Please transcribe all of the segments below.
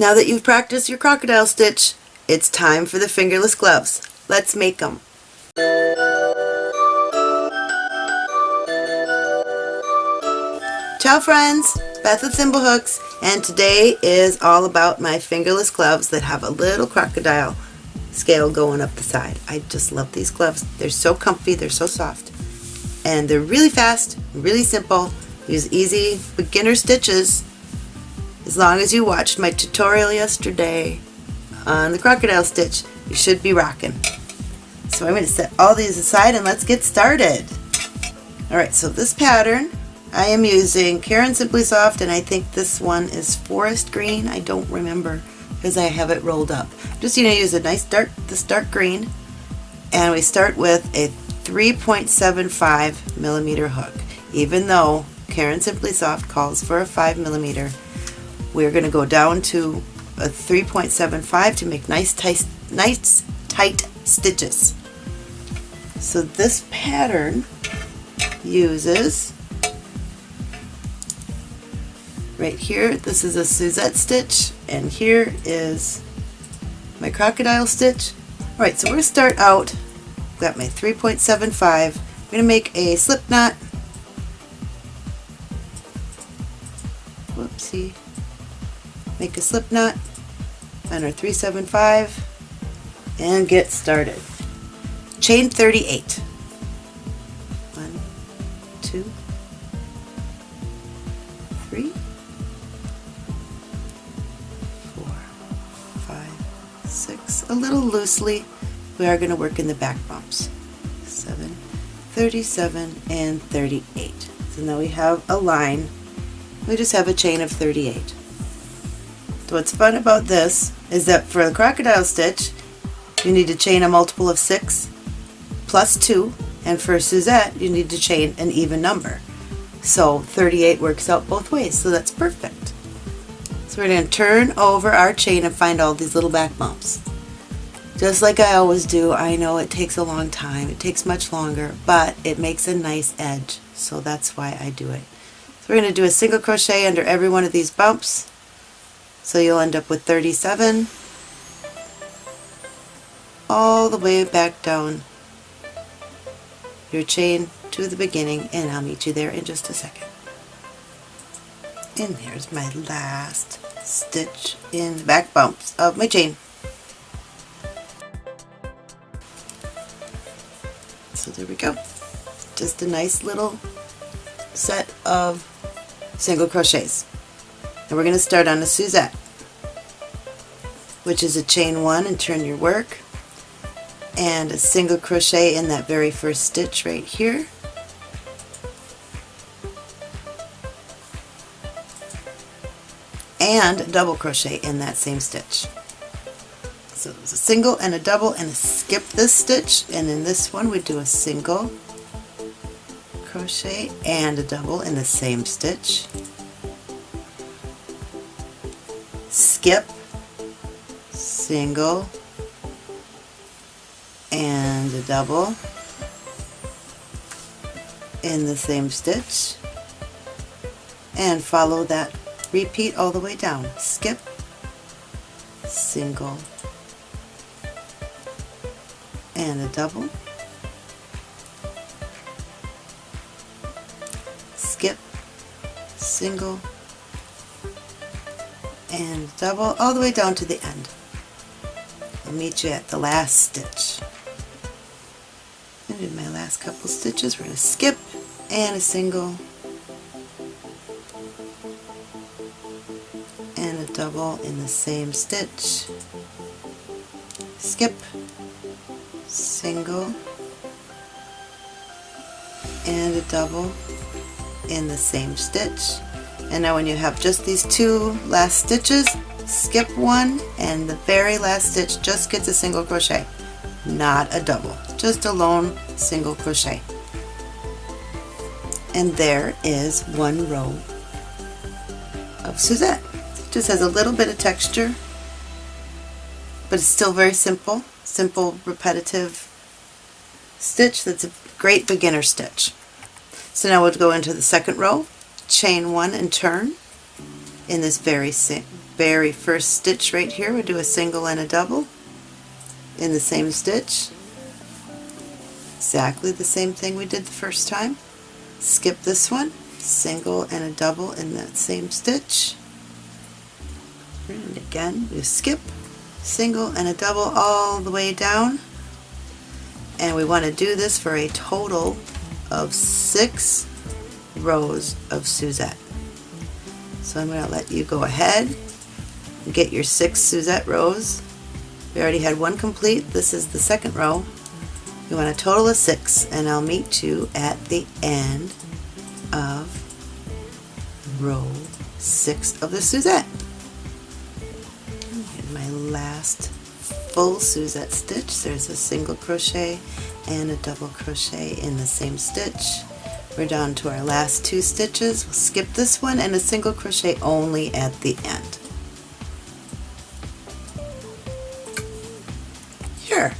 Now that you've practiced your crocodile stitch, it's time for the fingerless gloves. Let's make them. Ciao friends, Beth with Thimblehooks, and today is all about my fingerless gloves that have a little crocodile scale going up the side. I just love these gloves. They're so comfy, they're so soft, and they're really fast, really simple. Use easy beginner stitches as long as you watched my tutorial yesterday on the crocodile stitch, you should be rocking. So I'm going to set all these aside and let's get started. Alright, so this pattern I am using Caron Simply Soft and I think this one is forest green. I don't remember because I have it rolled up. I'm Just you know use a nice dark this dark green and we start with a 3.75 millimeter hook. Even though Caron Simply Soft calls for a 5 millimeter, we're going to go down to a 3.75 to make nice tight, nice tight stitches. So this pattern uses right here this is a Suzette stitch and here is my crocodile stitch. Alright so we're going to start out got my 3.75 I'm going to make a slip knot. Whoopsie make a slip knot on our 375 and get started chain 38 one two three six, a little loosely. We are going to work in the back bumps. 7, 37, and 38. So now we have a line. We just have a chain of 38. What's fun about this is that for the crocodile stitch, you need to chain a multiple of 6 plus 2, and for Suzette, you need to chain an even number. So 38 works out both ways, so that's perfect. So we're going to turn over our chain and find all these little back bumps. Just like I always do, I know it takes a long time, it takes much longer, but it makes a nice edge, so that's why I do it. So we're going to do a single crochet under every one of these bumps, so you'll end up with 37, all the way back down your chain to the beginning, and I'll meet you there in just a second. And there's my last stitch in the back bumps of my chain. So there we go. Just a nice little set of single crochets. And we're going to start on a Suzette, which is a chain one and turn your work, and a single crochet in that very first stitch right here. and double crochet in that same stitch. So it's a single and a double and a skip this stitch and in this one we do a single crochet and a double in the same stitch. Skip, single, and a double. In the same stitch. And follow that Repeat all the way down. Skip, single, and a double. Skip, single, and double all the way down to the end. I'll meet you at the last stitch. And in my last couple stitches, we're going to skip and a single and a double in the same stitch, skip, single, and a double in the same stitch. And now when you have just these two last stitches, skip one and the very last stitch just gets a single crochet, not a double, just a lone single crochet. And there is one row of Suzette. Just has a little bit of texture, but it's still very simple. Simple, repetitive stitch that's a great beginner stitch. So now we'll go into the second row, chain one and turn in this very very first stitch right here, we'll do a single and a double in the same stitch. Exactly the same thing we did the first time. Skip this one, single and a double in that same stitch. And again, we skip, single and a double all the way down. And we want to do this for a total of six rows of Suzette. So I'm going to let you go ahead and get your six Suzette rows. We already had one complete. This is the second row. You want a total of six and I'll meet you at the end of row six of the Suzette. And my last full Suzette stitch, there's a single crochet and a double crochet in the same stitch. We're down to our last two stitches. We'll skip this one and a single crochet only at the end. Here,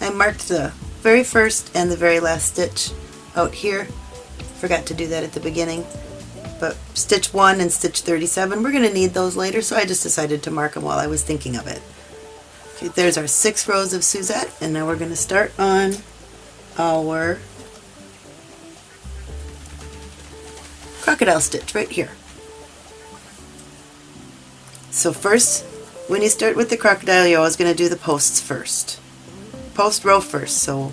I marked the very first and the very last stitch out here. Forgot to do that at the beginning. But stitch 1 and stitch 37, we're going to need those later, so I just decided to mark them while I was thinking of it. Okay, there's our six rows of Suzette, and now we're going to start on our crocodile stitch right here. So first, when you start with the crocodile, you're always going to do the posts first. Post row first, so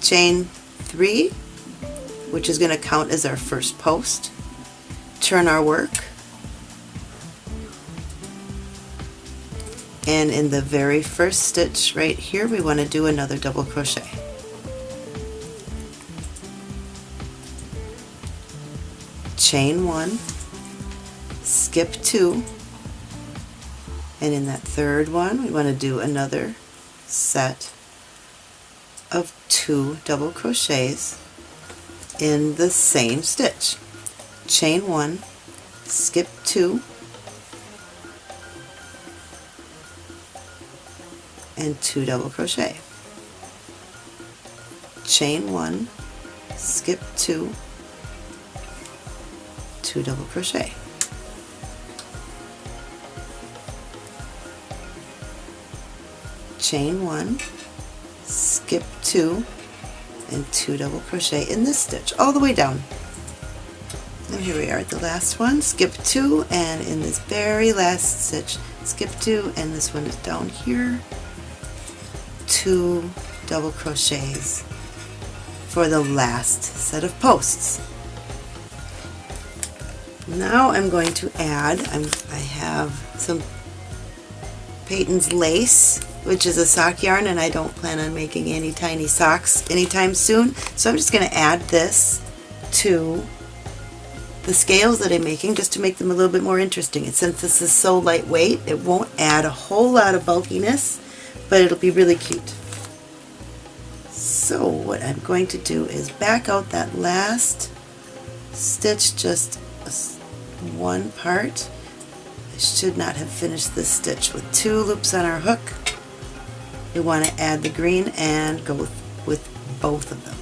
chain three, which is going to count as our first post. Turn our work. And in the very first stitch right here, we want to do another double crochet. Chain one, skip two, and in that third one we want to do another set of two double crochets in the same stitch. Chain one, skip two, and two double crochet. Chain one, skip two, two double crochet. Chain one, skip two, and two double crochet in this stitch all the way down. And here we are at the last one, skip two, and in this very last stitch, skip two, and this one is down here, two double crochets for the last set of posts. Now I'm going to add, I'm, I have some Patons Lace, which is a sock yarn, and I don't plan on making any tiny socks anytime soon. So I'm just going to add this to the scales that I'm making just to make them a little bit more interesting. And since this is so lightweight, it won't add a whole lot of bulkiness, but it'll be really cute. So what I'm going to do is back out that last stitch just one part. I should not have finished this stitch with two loops on our hook. We want to add the green and go with, with both of them.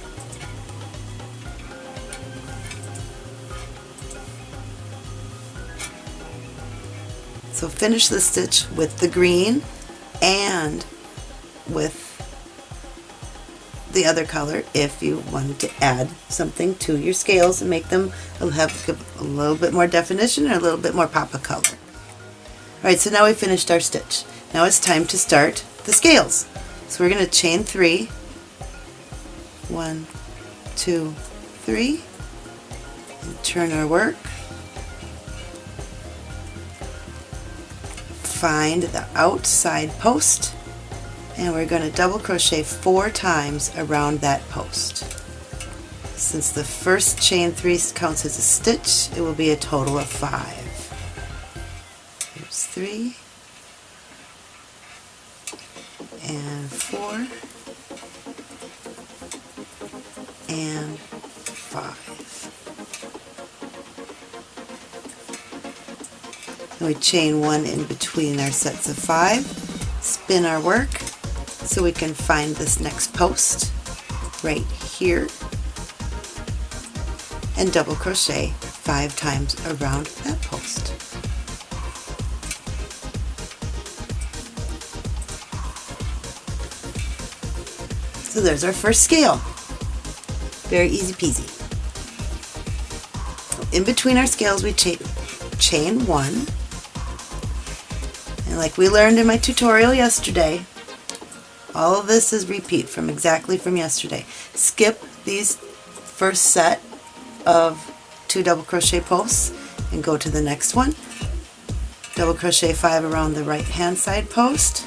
So finish the stitch with the green and with the other color if you wanted to add something to your scales and make them have a little bit more definition or a little bit more pop of color. Alright, so now we finished our stitch. Now it's time to start the scales. So we're going to chain three. One, two, three. And turn our work. Find the outside post and we're going to double crochet four times around that post. Since the first chain three counts as a stitch, it will be a total of five. Here's three, and four, and five. And we chain one in between our sets of five, spin our work, so we can find this next post right here and double crochet five times around that post. So there's our first scale. Very easy peasy. In between our scales we cha chain one and like we learned in my tutorial yesterday all of this is repeat from exactly from yesterday. Skip these first set of two double crochet posts and go to the next one. Double crochet five around the right hand side post.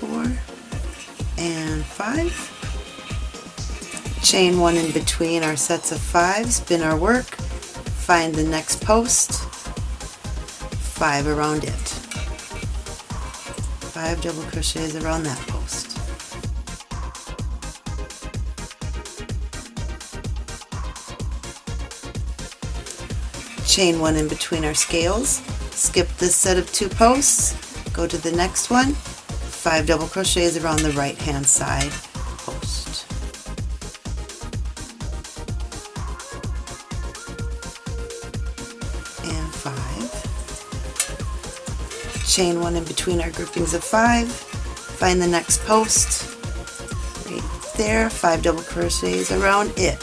Four and five. Chain one in between our sets of five, spin our work, find the next post, five around it. Five double crochets around that post. Chain one in between our scales, skip this set of two posts, go to the next one, five double crochets around the right hand side Chain one in between our groupings of five, find the next post, right there, five double crochets around it.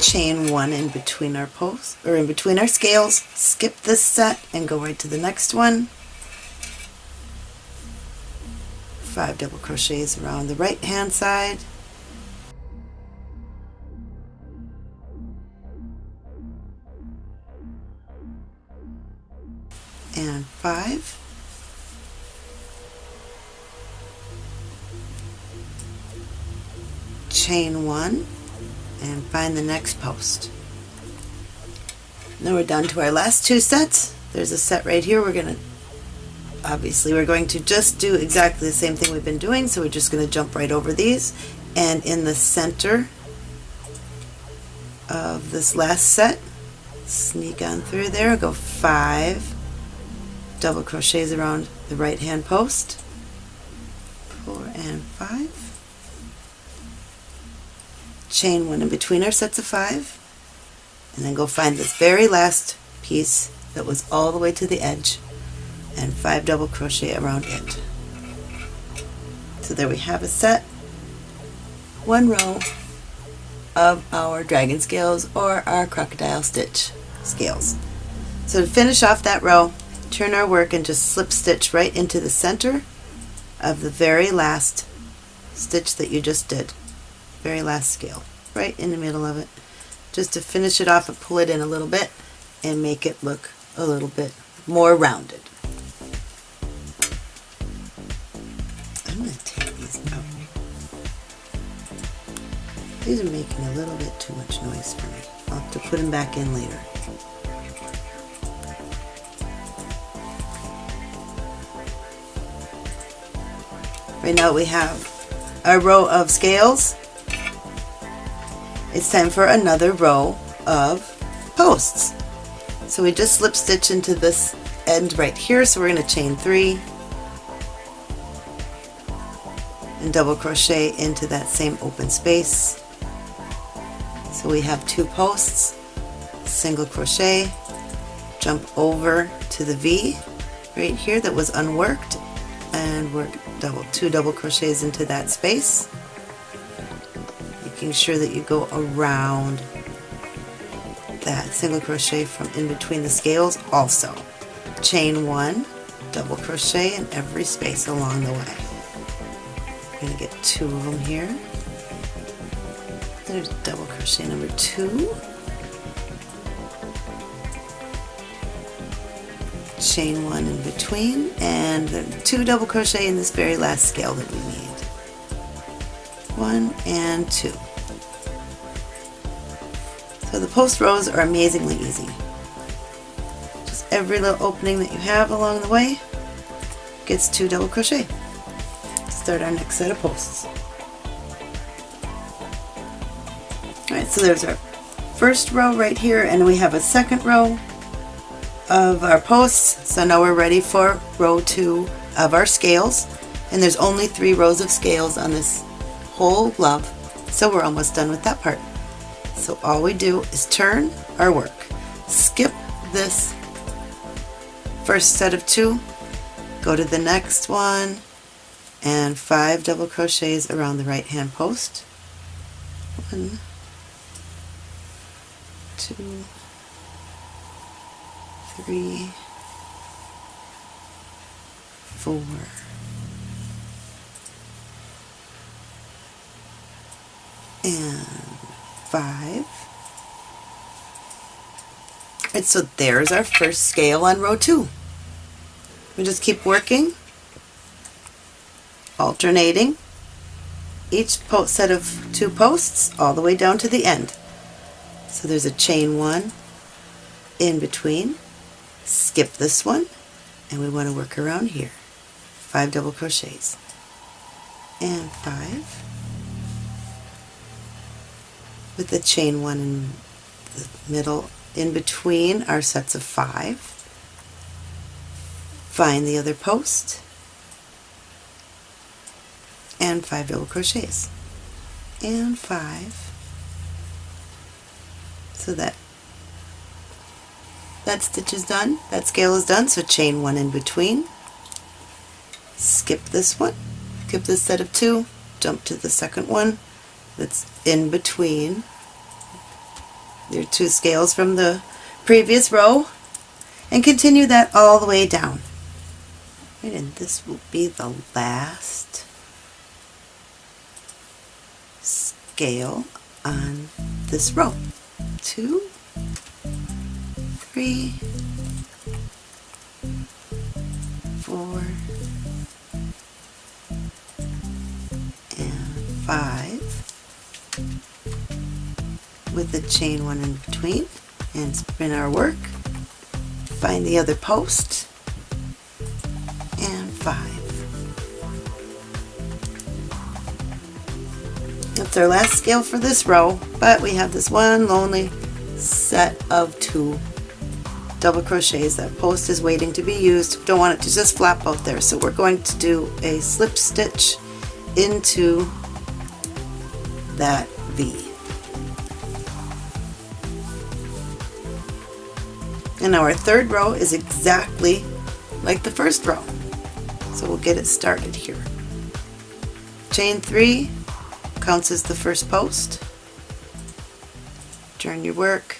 Chain one in between our posts or in between our scales. Skip this set and go right to the next one. Five double crochets around the right hand side five chain one and find the next post. Now we're down to our last two sets. There's a set right here. We're going to, obviously we're going to just do exactly the same thing we've been doing, so we're just going to jump right over these. And in the center of this last set, sneak on through there, go five double crochets around the right hand post, four and five, chain one in between our sets of five. And then go find this very last piece that was all the way to the edge. And five double crochet around it. So there we have a set, one row of our dragon scales or our crocodile stitch scales. So to finish off that row, turn our work and just slip stitch right into the center of the very last stitch that you just did very last scale, right in the middle of it, just to finish it off and pull it in a little bit and make it look a little bit more rounded. I'm going to take these out. These are making a little bit too much noise for me. I'll have to put them back in later. Right now we have a row of scales it's time for another row of posts. So we just slip stitch into this end right here, so we're going to chain three and double crochet into that same open space. So we have two posts, single crochet, jump over to the V right here that was unworked and work double two double crochets into that space making sure that you go around that single crochet from in between the scales also. Chain one, double crochet in every space along the way. I'm going to get two of them here. There's double crochet number two. Chain one in between and the two double crochet in this very last scale that we need. One and two. So the post rows are amazingly easy. Just every little opening that you have along the way gets two double crochet. Start our next set of posts. Alright, so there's our first row right here and we have a second row of our posts. So now we're ready for row two of our scales. And there's only three rows of scales on this whole glove. So we're almost done with that part So all we do is turn our work. Skip this first set of two, go to the next one, and five double crochets around the right hand post. One, two, three, four, and five. And so there's our first scale on row two. We just keep working, alternating each set of two posts all the way down to the end. So there's a chain one in between, skip this one, and we want to work around here. Five double crochets. And five. With the chain one in the middle in between our sets of five. Find the other post. And five double crochets. And five. So that that stitch is done. That scale is done. So chain one in between. Skip this one. Skip this set of two. Jump to the second one. That's in between. Your two scales from the previous row. And continue that all the way down. Right, and this will be the last scale on this row. Two three four and five with the chain one in between and spin our work find the other post and five. That's our last scale for this row but we have this one lonely set of two double crochets that post is waiting to be used don't want it to just flap out there so we're going to do a slip stitch into that V And now our third row is exactly like the first row. So we'll get it started here. Chain 3 counts as the first post. Turn your work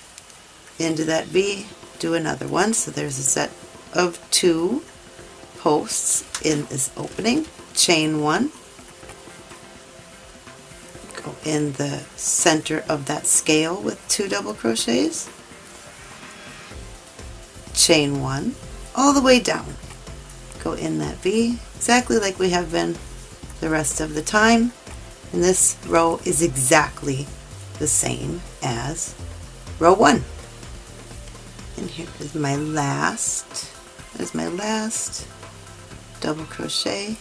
into that V, do another one. So there's a set of two posts in this opening. Chain 1. Go in the center of that scale with two double crochets chain one all the way down go in that V exactly like we have been the rest of the time and this row is exactly the same as row one and here is my last there's my last double crochet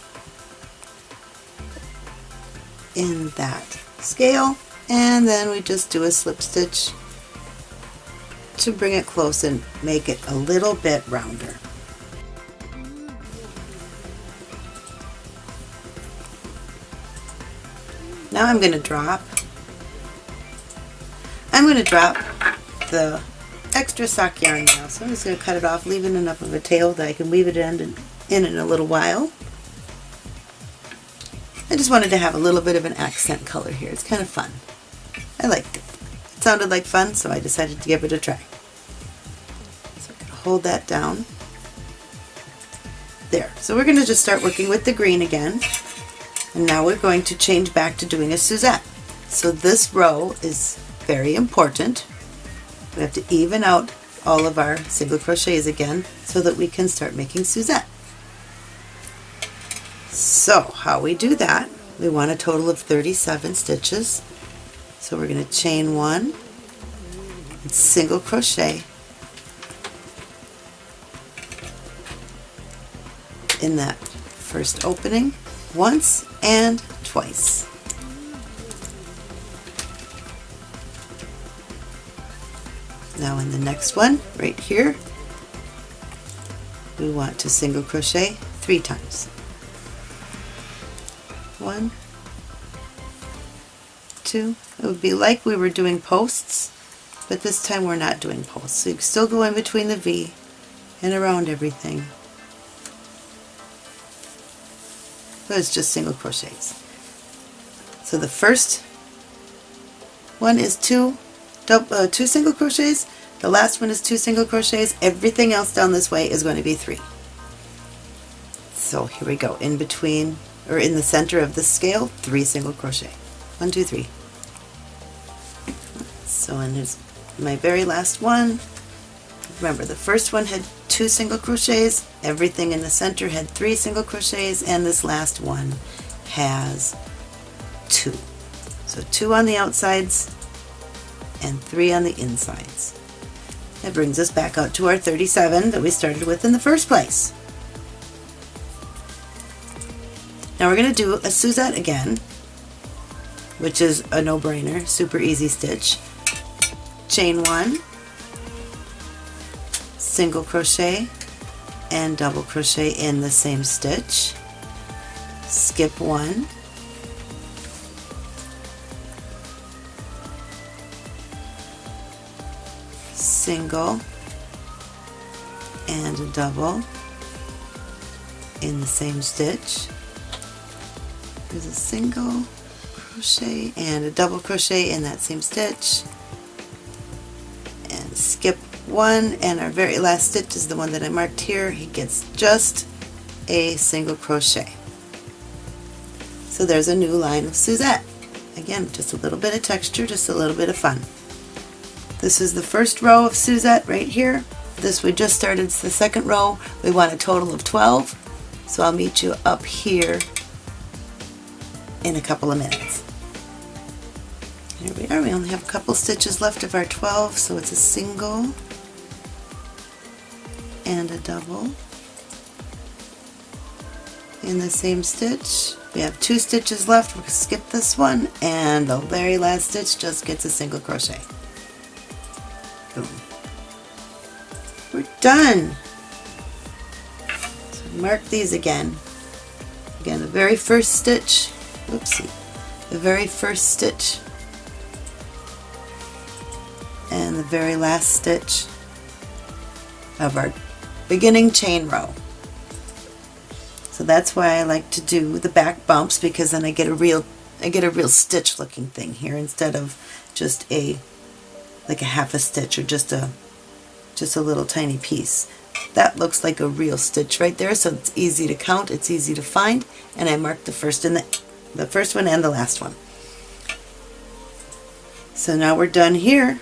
in that scale and then we just do a slip stitch to bring it close and make it a little bit rounder. Now I'm going to drop I'm going to drop the extra sock yarn now. So I'm just going to cut it off, leaving enough of a tail that I can weave it in, in in a little while. I just wanted to have a little bit of an accent color here. It's kind of fun. I liked it. It sounded like fun, so I decided to give it a try So I can hold that down. There. So we're going to just start working with the green again. And now we're going to change back to doing a Suzette. So this row is very important. We have to even out all of our single crochets again so that we can start making Suzette. So how we do that, we want a total of 37 stitches. So we're going to chain one single crochet in that first opening once and twice. Now in the next one, right here, we want to single crochet three times. One, two. It would be like we were doing posts, but this time we're not doing posts. So you can still go in between the V and around everything. But it's just single crochets. So the first one is two, double, uh, two single crochets, the last one is two single crochets, everything else down this way is going to be three. So here we go, in between, or in the center of the scale, three single crochet. One, two, three. So and here's my very last one. Remember the first one had two single crochets, everything in the center had three single crochets, and this last one has two. So two on the outsides and three on the insides. That brings us back out to our 37 that we started with in the first place. Now we're going to do a Suzette again, which is a no-brainer, super easy stitch. Chain one, single crochet, and double crochet in the same stitch. Skip one, single and a double in the same stitch. There's a single crochet and a double crochet in that same stitch. And skip one and our very last stitch is the one that I marked here. He gets just a single crochet. So there's a new line of Suzette. Again just a little bit of texture just a little bit of fun this is the first row of Suzette right here this we just started it's the second row we want a total of 12 so I'll meet you up here in a couple of minutes. Here we are, we only have a couple stitches left of our 12, so it's a single and a double in the same stitch. We have two stitches left, we'll skip this one, and the very last stitch just gets a single crochet. We're done! So mark these again. Again, the very first stitch oopsie, the very first stitch and the very last stitch of our beginning chain row. So that's why I like to do the back bumps because then I get a real I get a real stitch looking thing here instead of just a like a half a stitch or just a just a little tiny piece. That looks like a real stitch right there so it's easy to count, it's easy to find and I marked the first and the the first one and the last one. So now we're done here.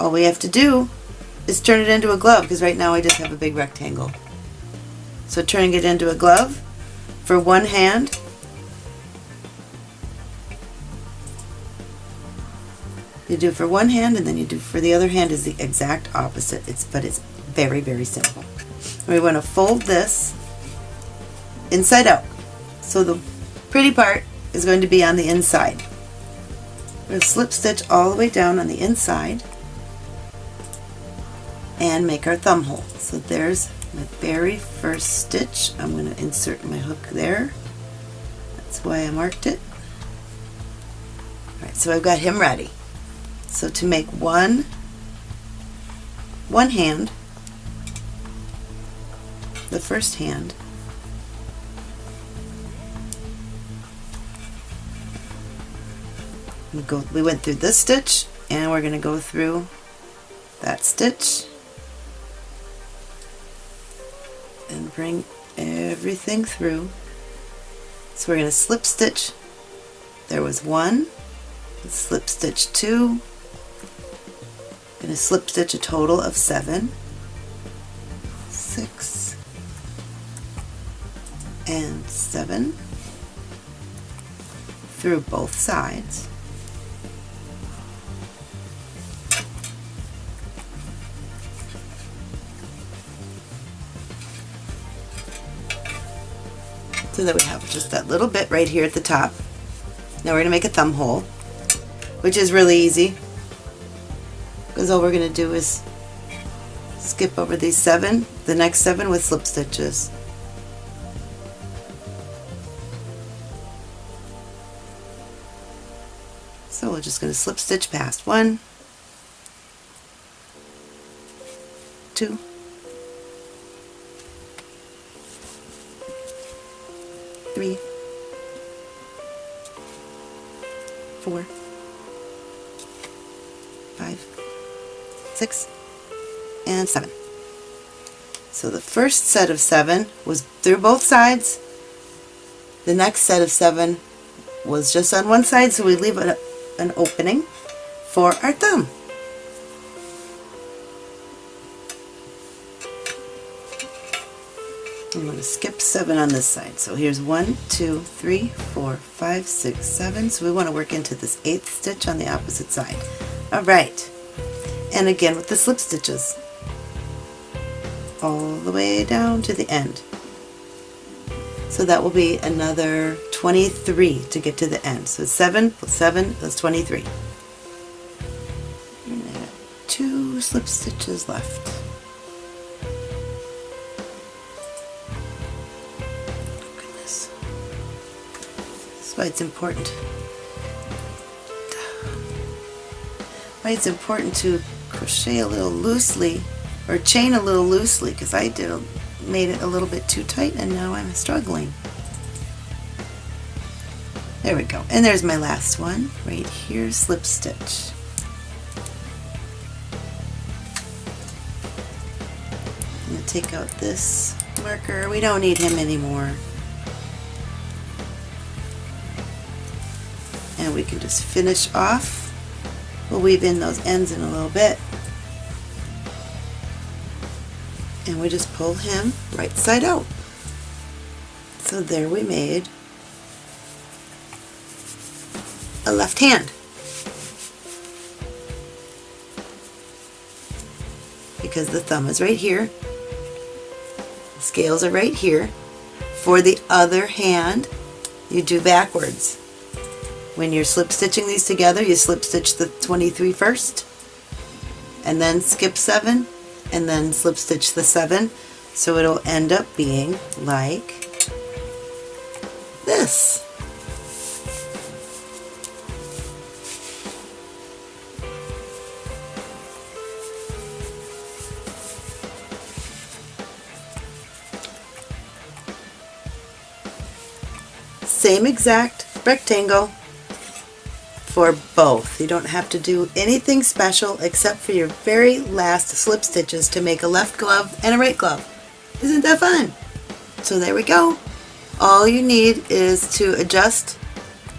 All we have to do is turn it into a glove because right now I just have a big rectangle. So turning it into a glove for one hand you do for one hand and then you do for the other hand is the exact opposite it's but it's very very simple. we want to fold this inside out so the pretty part is going to be on the inside. To slip stitch all the way down on the inside and make our thumb hole. So there's my very first stitch. I'm going to insert my hook there. That's why I marked it. Alright, so I've got him ready. So to make one, one hand, the first hand, we go we went through this stitch and we're going to go through that stitch and bring everything through. So we're going to slip stitch. There was one slip stitch two going to slip stitch a total of seven six and seven through both sides so that we have just that little bit right here at the top. Now we're going to make a thumb hole, which is really easy because all we're going to do is skip over these seven, the next seven with slip stitches. So we're just going to slip stitch past one, two, three, four, six, and seven. So the first set of seven was through both sides. The next set of seven was just on one side, so we leave a, an opening for our thumb. I'm going to skip seven on this side. So here's one, two, three, four, five, six, seven. So we want to work into this eighth stitch on the opposite side. All right. And again with the slip stitches. All the way down to the end. So that will be another 23 to get to the end. So 7 plus 7 is 23. And I have two slip stitches left. That's why it's important. Why it's important to crochet a little loosely or chain a little loosely because I did made it a little bit too tight and now I'm struggling. There we go. And there's my last one right here, slip stitch. I'm going to take out this marker. We don't need him anymore. And we can just finish off. We'll weave in those ends in a little bit. And we just pull him right side out. So there we made a left hand. Because the thumb is right here, the scales are right here. For the other hand, you do backwards. When you're slip stitching these together, you slip stitch the 23 first, and then skip 7, and then slip stitch the 7. So it'll end up being like this. Same exact rectangle for both. You don't have to do anything special except for your very last slip stitches to make a left glove and a right glove. Isn't that fun? So there we go. All you need is to adjust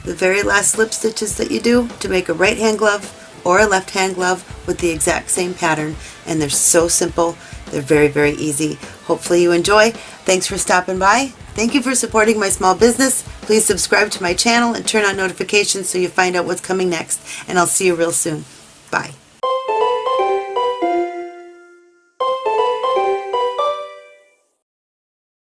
the very last slip stitches that you do to make a right hand glove or a left hand glove with the exact same pattern and they're so simple. They're very, very easy. Hopefully you enjoy. Thanks for stopping by. Thank you for supporting my small business. Please subscribe to my channel and turn on notifications so you find out what's coming next. And I'll see you real soon. Bye.